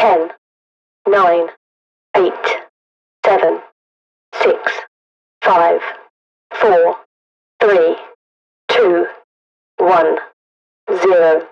10, 9, 8, 7, 6, 5, 4, 3, 2, 1, 0.